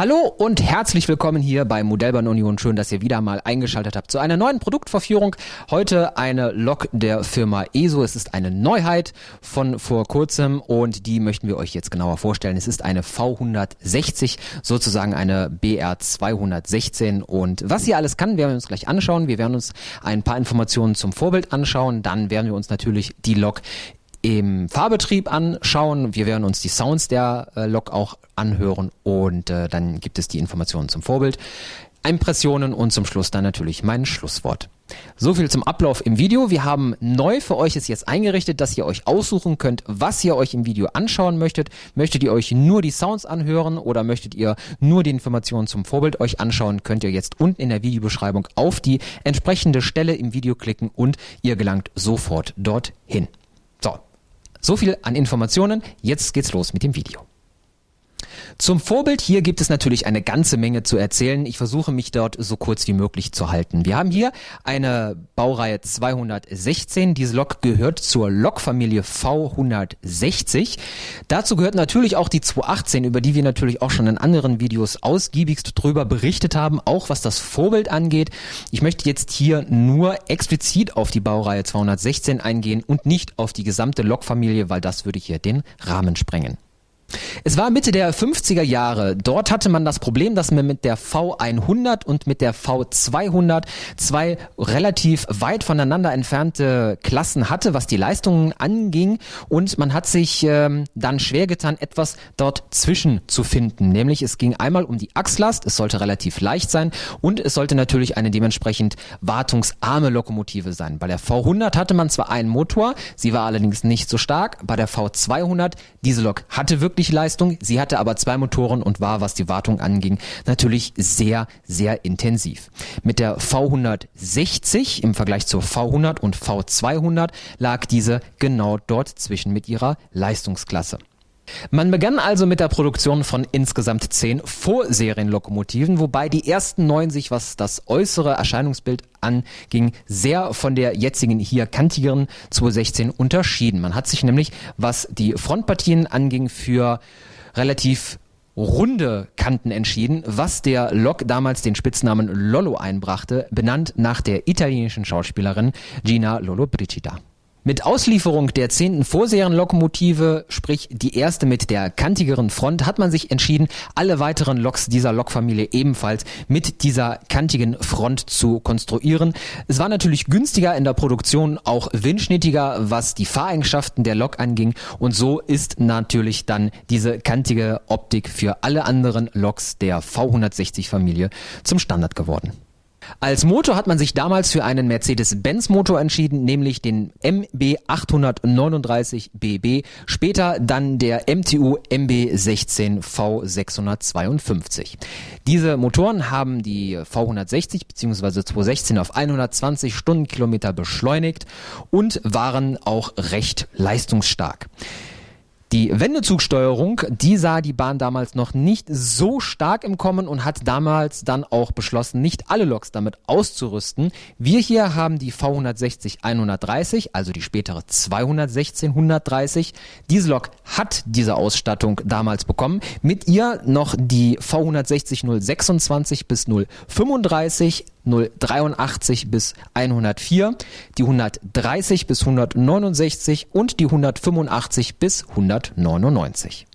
Hallo und herzlich willkommen hier bei Modellbahn Union. Schön, dass ihr wieder mal eingeschaltet habt zu einer neuen Produktvorführung. Heute eine Lok der Firma ESO. Es ist eine Neuheit von vor kurzem und die möchten wir euch jetzt genauer vorstellen. Es ist eine V160, sozusagen eine BR 216 und was sie alles kann, werden wir uns gleich anschauen. Wir werden uns ein paar Informationen zum Vorbild anschauen. Dann werden wir uns natürlich die Lok im Fahrbetrieb anschauen. Wir werden uns die Sounds der äh, Lok auch anhören und äh, dann gibt es die Informationen zum Vorbild, Impressionen und zum Schluss dann natürlich mein Schlusswort. So viel zum Ablauf im Video. Wir haben neu für euch es jetzt eingerichtet, dass ihr euch aussuchen könnt, was ihr euch im Video anschauen möchtet. Möchtet ihr euch nur die Sounds anhören oder möchtet ihr nur die Informationen zum Vorbild euch anschauen, könnt ihr jetzt unten in der Videobeschreibung auf die entsprechende Stelle im Video klicken und ihr gelangt sofort dorthin. So viel an Informationen. Jetzt geht's los mit dem Video. Zum Vorbild hier gibt es natürlich eine ganze Menge zu erzählen. Ich versuche mich dort so kurz wie möglich zu halten. Wir haben hier eine Baureihe 216. Diese Lok gehört zur Lokfamilie V160. Dazu gehört natürlich auch die 218, über die wir natürlich auch schon in anderen Videos ausgiebigst drüber berichtet haben, auch was das Vorbild angeht. Ich möchte jetzt hier nur explizit auf die Baureihe 216 eingehen und nicht auf die gesamte Lokfamilie, weil das würde hier den Rahmen sprengen. Es war Mitte der 50er Jahre. Dort hatte man das Problem, dass man mit der V100 und mit der V200 zwei relativ weit voneinander entfernte Klassen hatte, was die Leistungen anging. Und man hat sich ähm, dann schwer getan, etwas dort zwischen zu finden. Nämlich es ging einmal um die Achslast, es sollte relativ leicht sein und es sollte natürlich eine dementsprechend wartungsarme Lokomotive sein. Bei der V100 hatte man zwar einen Motor, sie war allerdings nicht so stark. Bei der V200, diese Lok hatte wirklich wirklich Leistung. Sie hatte aber zwei Motoren und war, was die Wartung anging, natürlich sehr, sehr intensiv. Mit der V160 im Vergleich zur V100 und V200 lag diese genau dort zwischen mit ihrer Leistungsklasse. Man begann also mit der Produktion von insgesamt zehn Vorserienlokomotiven, wobei die ersten neun sich, was das äußere Erscheinungsbild anging, sehr von der jetzigen hier kantigeren 216 unterschieden. Man hat sich nämlich, was die Frontpartien anging, für relativ runde Kanten entschieden, was der Lok damals den Spitznamen Lollo einbrachte, benannt nach der italienischen Schauspielerin Gina Lollobrigida. Mit Auslieferung der zehnten Vorserienlokomotive, sprich die erste mit der kantigeren Front, hat man sich entschieden, alle weiteren Loks dieser Lokfamilie ebenfalls mit dieser kantigen Front zu konstruieren. Es war natürlich günstiger in der Produktion, auch windschnittiger, was die Fahreigenschaften der Lok anging und so ist natürlich dann diese kantige Optik für alle anderen Loks der V160 Familie zum Standard geworden. Als Motor hat man sich damals für einen Mercedes-Benz Motor entschieden, nämlich den MB 839 BB, später dann der MTU MB 16 V652. Diese Motoren haben die V160 bzw. 216 auf 120 Stundenkilometer beschleunigt und waren auch recht leistungsstark. Die Wendezugsteuerung, die sah die Bahn damals noch nicht so stark im Kommen und hat damals dann auch beschlossen, nicht alle Loks damit auszurüsten. Wir hier haben die V160 130, also die spätere 216 130. Diese Lok hat diese Ausstattung damals bekommen. Mit ihr noch die V160 026 bis 035 083 bis 104, die 130 bis 169 und die 185 bis 199.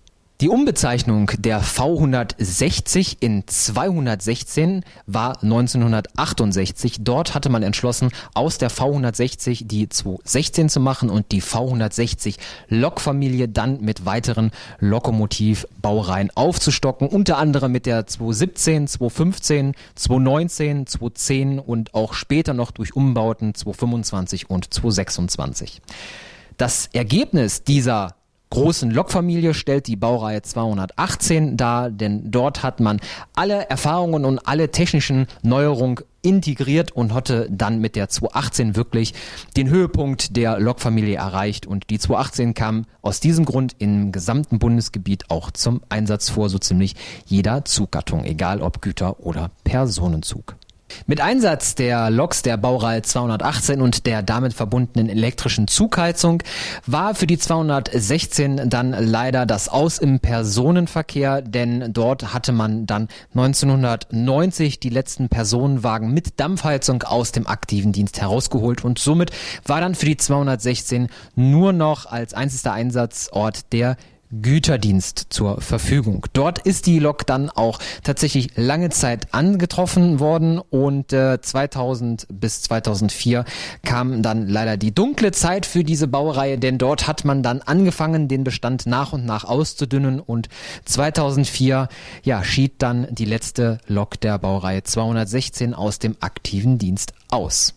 Die Umbezeichnung der V160 in 216 war 1968. Dort hatte man entschlossen, aus der V160 die 216 zu machen und die V160 Lokfamilie dann mit weiteren Lokomotivbaureihen aufzustocken, unter anderem mit der 217, 215, 219, 210 und auch später noch durch Umbauten 225 und 226. Das Ergebnis dieser großen Lokfamilie stellt die Baureihe 218 dar, denn dort hat man alle Erfahrungen und alle technischen Neuerungen integriert und hatte dann mit der 218 wirklich den Höhepunkt der Lokfamilie erreicht und die 218 kam aus diesem Grund im gesamten Bundesgebiet auch zum Einsatz vor, so ziemlich jeder Zuggattung, egal ob Güter- oder Personenzug. Mit Einsatz der Loks der Baureihe 218 und der damit verbundenen elektrischen Zugheizung war für die 216 dann leider das Aus im Personenverkehr, denn dort hatte man dann 1990 die letzten Personenwagen mit Dampfheizung aus dem aktiven Dienst herausgeholt und somit war dann für die 216 nur noch als einziger Einsatzort der Güterdienst zur Verfügung. Dort ist die Lok dann auch tatsächlich lange Zeit angetroffen worden und äh, 2000 bis 2004 kam dann leider die dunkle Zeit für diese Baureihe, denn dort hat man dann angefangen, den Bestand nach und nach auszudünnen und 2004 ja, schied dann die letzte Lok der Baureihe 216 aus dem aktiven Dienst aus.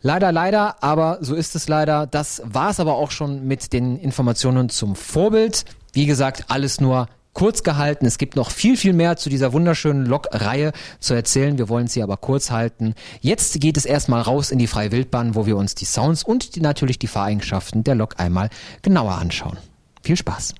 Leider, leider, aber so ist es leider. Das war es aber auch schon mit den Informationen zum Vorbild. Wie gesagt, alles nur kurz gehalten. Es gibt noch viel, viel mehr zu dieser wunderschönen Lok-Reihe zu erzählen. Wir wollen sie aber kurz halten. Jetzt geht es erstmal raus in die freie Wildbahn, wo wir uns die Sounds und die, natürlich die Fahreigenschaften der Lok einmal genauer anschauen. Viel Spaß!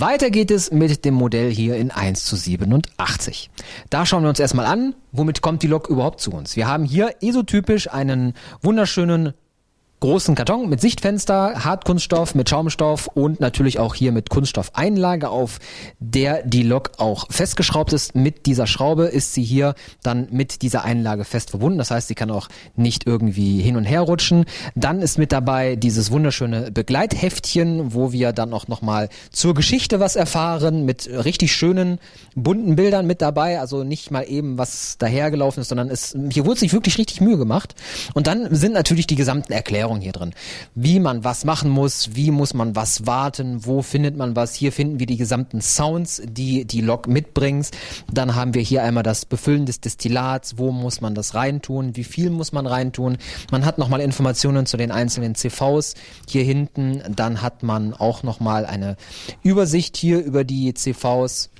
Weiter geht es mit dem Modell hier in 1 zu 87. Da schauen wir uns erstmal an, womit kommt die Lok überhaupt zu uns. Wir haben hier esotypisch einen wunderschönen großen Karton mit Sichtfenster, Hartkunststoff, mit Schaumstoff und natürlich auch hier mit Kunststoffeinlage, auf der die Lok auch festgeschraubt ist. Mit dieser Schraube ist sie hier dann mit dieser Einlage fest verbunden. Das heißt, sie kann auch nicht irgendwie hin und her rutschen. Dann ist mit dabei dieses wunderschöne Begleitheftchen, wo wir dann auch nochmal zur Geschichte was erfahren, mit richtig schönen, bunten Bildern mit dabei. Also nicht mal eben was dahergelaufen ist, sondern es, hier wurde sich wirklich richtig Mühe gemacht. Und dann sind natürlich die gesamten Erklärungen Erklärung hier drin. Wie man was machen muss, wie muss man was warten, wo findet man was. Hier finden wir die gesamten Sounds, die die Lok mitbringt. Dann haben wir hier einmal das Befüllen des Destillats, wo muss man das reintun, wie viel muss man reintun. Man hat nochmal Informationen zu den einzelnen CVs hier hinten. Dann hat man auch nochmal eine Übersicht hier über die CVs.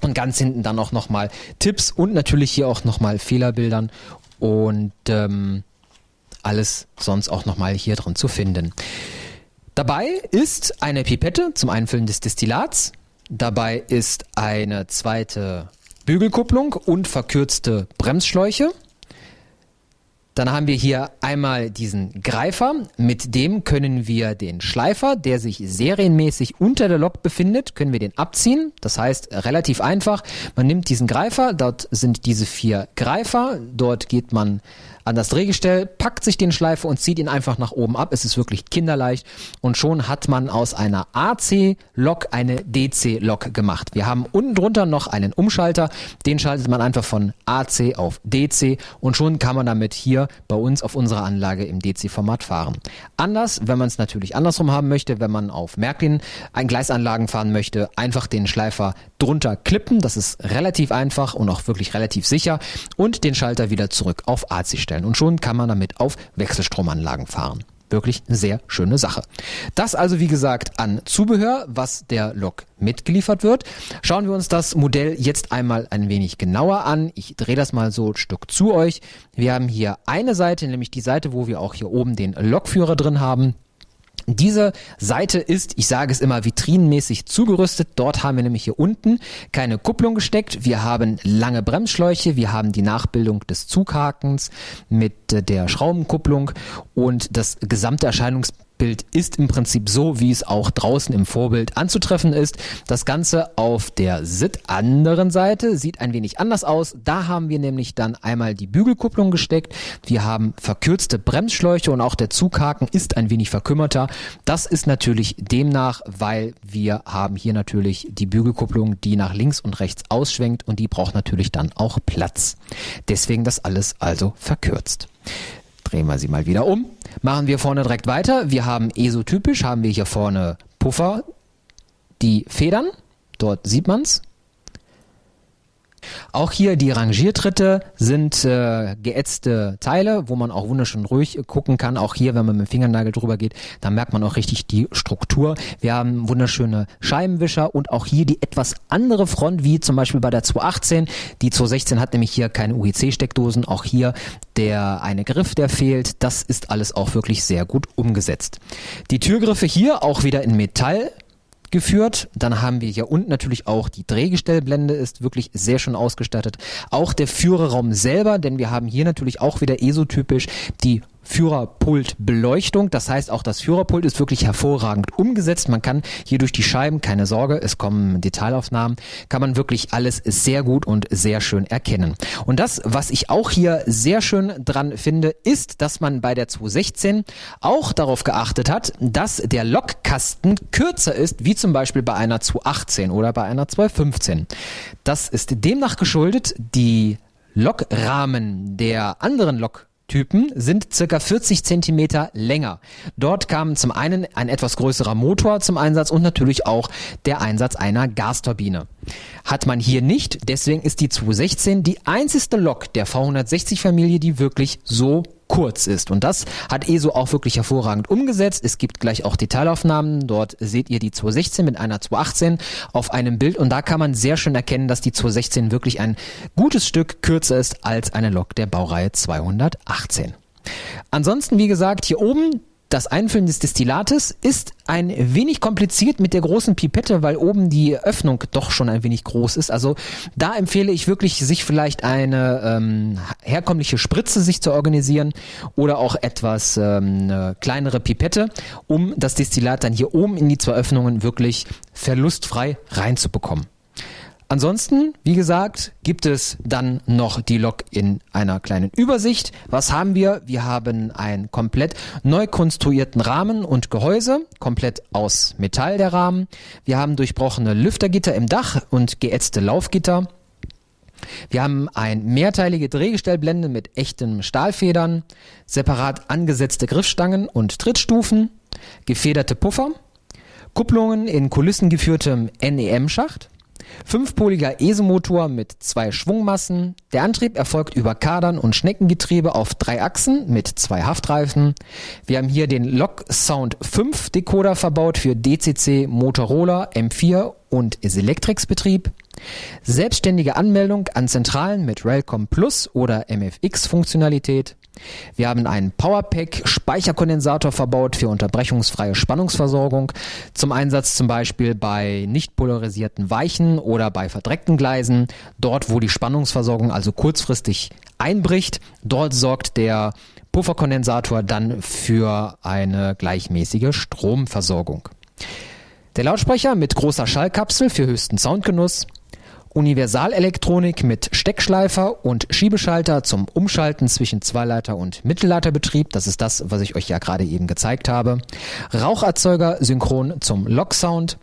Und ganz hinten dann auch nochmal Tipps und natürlich hier auch nochmal Fehlerbildern. Und ähm, alles sonst auch nochmal hier drin zu finden. Dabei ist eine Pipette zum Einfüllen des Destillats. Dabei ist eine zweite Bügelkupplung und verkürzte Bremsschläuche. Dann haben wir hier einmal diesen Greifer. Mit dem können wir den Schleifer, der sich serienmäßig unter der Lok befindet, können wir den abziehen. Das heißt, relativ einfach. Man nimmt diesen Greifer, dort sind diese vier Greifer. Dort geht man an das Drehgestell, packt sich den Schleifer und zieht ihn einfach nach oben ab. Es ist wirklich kinderleicht und schon hat man aus einer AC-Lok eine DC-Lok gemacht. Wir haben unten drunter noch einen Umschalter, den schaltet man einfach von AC auf DC und schon kann man damit hier bei uns auf unserer Anlage im DC-Format fahren. Anders, wenn man es natürlich andersrum haben möchte, wenn man auf Märklin ein Gleisanlagen fahren möchte, einfach den Schleifer drunter klippen, das ist relativ einfach und auch wirklich relativ sicher und den Schalter wieder zurück auf AC stellen einstellen und schon kann man damit auf Wechselstromanlagen fahren. Wirklich eine sehr schöne Sache. Das also wie gesagt an Zubehör, was der Lok mitgeliefert wird. Schauen wir uns das Modell jetzt einmal ein wenig genauer an. Ich drehe das mal so ein Stück zu euch. Wir haben hier eine Seite, nämlich die Seite, wo wir auch hier oben den Lokführer drin haben. Diese Seite ist, ich sage es immer, vitrinenmäßig zugerüstet. Dort haben wir nämlich hier unten keine Kupplung gesteckt. Wir haben lange Bremsschläuche, wir haben die Nachbildung des Zughakens mit der Schraubenkupplung und das gesamte Erscheinungsbild Bild ist im Prinzip so, wie es auch draußen im Vorbild anzutreffen ist. Das Ganze auf der SIT anderen Seite sieht ein wenig anders aus. Da haben wir nämlich dann einmal die Bügelkupplung gesteckt. Wir haben verkürzte Bremsschläuche und auch der Zughaken ist ein wenig verkümmerter. Das ist natürlich demnach, weil wir haben hier natürlich die Bügelkupplung, die nach links und rechts ausschwenkt und die braucht natürlich dann auch Platz. Deswegen das alles also verkürzt. Drehen wir sie mal wieder um. Machen wir vorne direkt weiter. Wir haben esotypisch, haben wir hier vorne Puffer, die Federn. Dort sieht man es. Auch hier die Rangiertritte sind äh, geätzte Teile, wo man auch wunderschön ruhig gucken kann. Auch hier, wenn man mit dem Fingernagel drüber geht, dann merkt man auch richtig die Struktur. Wir haben wunderschöne Scheibenwischer und auch hier die etwas andere Front, wie zum Beispiel bei der 218. Die 216 hat nämlich hier keine UEC-Steckdosen. Auch hier der eine Griff, der fehlt. Das ist alles auch wirklich sehr gut umgesetzt. Die Türgriffe hier auch wieder in Metall geführt. Dann haben wir hier unten natürlich auch die Drehgestellblende ist wirklich sehr schön ausgestattet. Auch der Führerraum selber, denn wir haben hier natürlich auch wieder esotypisch die Führerpultbeleuchtung. Das heißt, auch das Führerpult ist wirklich hervorragend umgesetzt. Man kann hier durch die Scheiben, keine Sorge, es kommen Detailaufnahmen, kann man wirklich alles sehr gut und sehr schön erkennen. Und das, was ich auch hier sehr schön dran finde, ist, dass man bei der 216 auch darauf geachtet hat, dass der Lokkasten kürzer ist, wie zum Beispiel bei einer 218 oder bei einer 215. Das ist demnach geschuldet, die Lokrahmen der anderen Lok Typen sind circa 40 Zentimeter länger. Dort kam zum einen ein etwas größerer Motor zum Einsatz und natürlich auch der Einsatz einer Gasturbine. Hat man hier nicht, deswegen ist die 216 die einzigste Lok der V160 Familie, die wirklich so kurz ist. Und das hat ESO auch wirklich hervorragend umgesetzt. Es gibt gleich auch Detailaufnahmen. Dort seht ihr die 216 mit einer 218 auf einem Bild. Und da kann man sehr schön erkennen, dass die 216 wirklich ein gutes Stück kürzer ist als eine Lok der Baureihe 218. Ansonsten, wie gesagt, hier oben Das Einfüllen des Destillates ist ein wenig kompliziert mit der großen Pipette, weil oben die Öffnung doch schon ein wenig groß ist. Also da empfehle ich wirklich, sich vielleicht eine ähm, herkömmliche Spritze sich zu organisieren oder auch etwas ähm, eine kleinere Pipette, um das Destillat dann hier oben in die zwei Öffnungen wirklich verlustfrei reinzubekommen. Ansonsten, wie gesagt, gibt es dann noch die Lok in einer kleinen Übersicht. Was haben wir? Wir haben einen komplett neu konstruierten Rahmen und Gehäuse, komplett aus Metall der Rahmen. Wir haben durchbrochene Lüftergitter im Dach und geätzte Laufgitter. Wir haben ein mehrteilige Drehgestellblende mit echten Stahlfedern, separat angesetzte Griffstangen und Trittstufen, gefederte Puffer, Kupplungen in kulissengeführtem NEM-Schacht, Fünfpoliger ESO-Motor mit zwei Schwungmassen. Der Antrieb erfolgt über Kadern und Schneckengetriebe auf drei Achsen mit zwei Haftreifen. Wir haben hier den Lok Sound 5 Decoder verbaut für DCC, Motorola, M4 und Selectrix Betrieb. Selbstständige Anmeldung an Zentralen mit Railcom Plus oder MFX Funktionalität. Wir haben einen Powerpack Speicherkondensator verbaut für unterbrechungsfreie Spannungsversorgung. Zum Einsatz zum Beispiel bei nicht polarisierten Weichen oder bei verdreckten Gleisen. Dort, wo die Spannungsversorgung also kurzfristig einbricht, dort sorgt der Pufferkondensator dann für eine gleichmäßige Stromversorgung. Der Lautsprecher mit großer Schallkapsel für höchsten Soundgenuss. Universalelektronik mit Steckschleifer und Schiebeschalter zum Umschalten zwischen Zweileiter- und Mittelleiterbetrieb. Das ist das, was ich euch ja gerade eben gezeigt habe. Raucherzeuger synchron zum Locksound.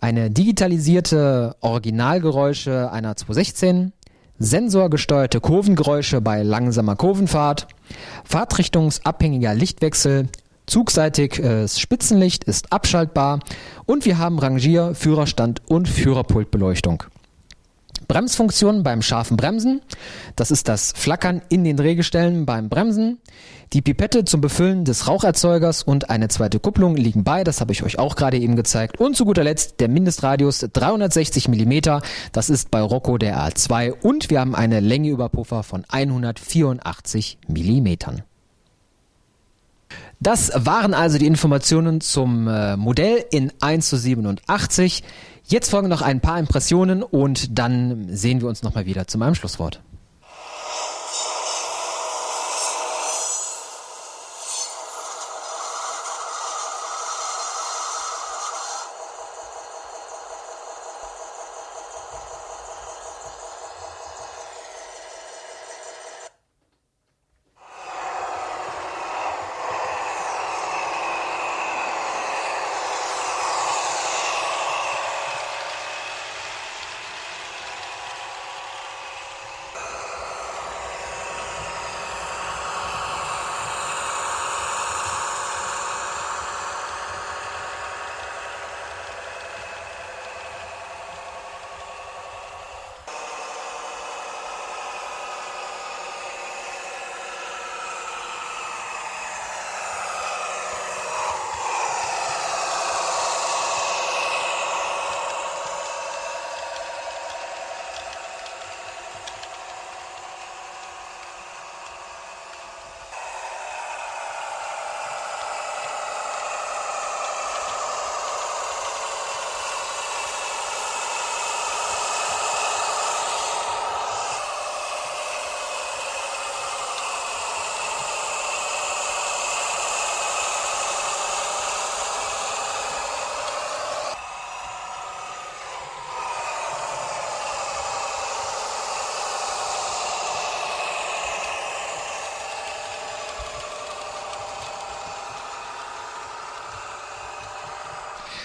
Eine digitalisierte Originalgeräusche einer 216. Sensorgesteuerte Kurvengeräusche bei langsamer Kurvenfahrt. Fahrtrichtungsabhängiger Lichtwechsel. Zugseitig äh, Spitzenlicht ist abschaltbar und wir haben Rangier, Führerstand und Führerpultbeleuchtung. Bremsfunktion beim scharfen Bremsen. Das ist das Flackern in den Drehgestellen beim Bremsen. Die Pipette zum Befüllen des Raucherzeugers und eine zweite Kupplung liegen bei. Das habe ich euch auch gerade eben gezeigt. Und zu guter Letzt der Mindestradius 360 mm. Das ist bei Rocco der A2 und wir haben eine Länge über Puffer von 184 mm. Das waren also die Informationen zum äh, Modell in 1 zu 87. Jetzt folgen noch ein paar Impressionen und dann sehen wir uns nochmal wieder zu meinem Schlusswort.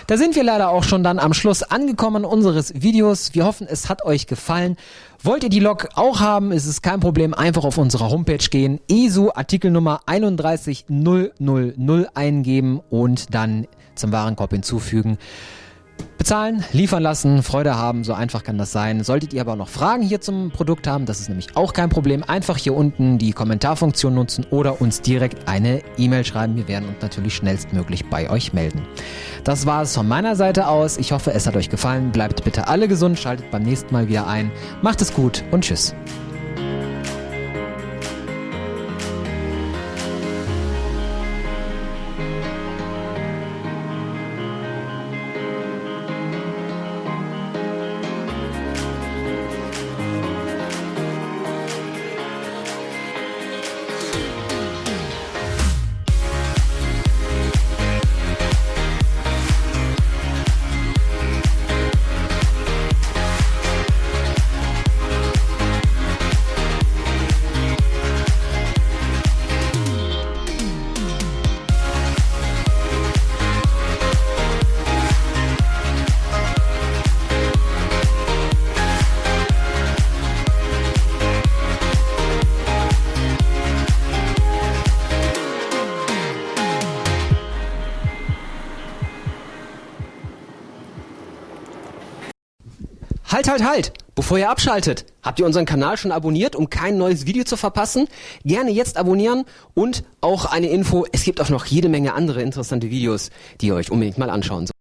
Da sind wir leider auch schon dann am Schluss angekommen unseres Videos. Wir hoffen, es hat euch gefallen. Wollt ihr die Log auch haben, ist es kein Problem. Einfach auf unsere Homepage gehen, ESU Artikelnummer 31000 eingeben und dann zum Warenkorb hinzufügen. Bezahlen, liefern lassen, Freude haben, so einfach kann das sein. Solltet ihr aber noch Fragen hier zum Produkt haben, das ist nämlich auch kein Problem. Einfach hier unten die Kommentarfunktion nutzen oder uns direkt eine E-Mail schreiben. Wir werden uns natürlich schnellstmöglich bei euch melden. Das war es von meiner Seite aus. Ich hoffe, es hat euch gefallen. Bleibt bitte alle gesund, schaltet beim nächsten Mal wieder ein. Macht es gut und tschüss. Halt, halt, halt! Bevor ihr abschaltet, habt ihr unseren Kanal schon abonniert, um kein neues Video zu verpassen? Gerne jetzt abonnieren und auch eine Info, es gibt auch noch jede Menge andere interessante Videos, die ihr euch unbedingt mal anschauen sollt.